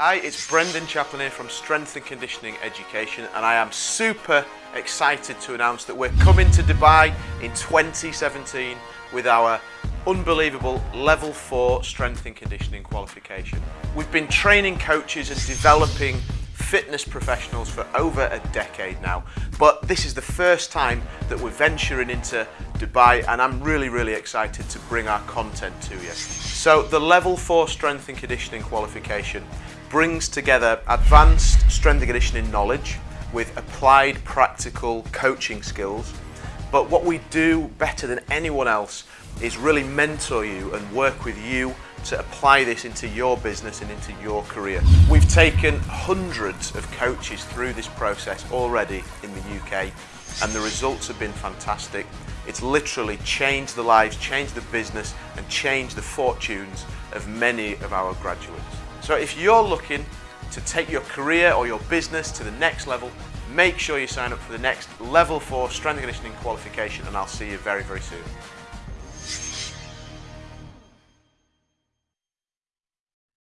Hi, it's Brendan Chaplin here from Strength and Conditioning Education and I am super excited to announce that we're coming to Dubai in 2017 with our unbelievable level 4 strength and conditioning qualification. We've been training coaches and developing fitness professionals for over a decade now but this is the first time that we're venturing into Dubai and I'm really really excited to bring our content to you. So the level 4 strength and conditioning qualification brings together advanced strength and conditioning knowledge with applied practical coaching skills. But what we do better than anyone else is really mentor you and work with you to apply this into your business and into your career. We've taken hundreds of coaches through this process already in the UK and the results have been fantastic. It's literally changed the lives, changed the business and changed the fortunes of many of our graduates. So if you're looking to take your career or your business to the next level, make sure you sign up for the next level 4 strength and conditioning qualification and I'll see you very, very soon.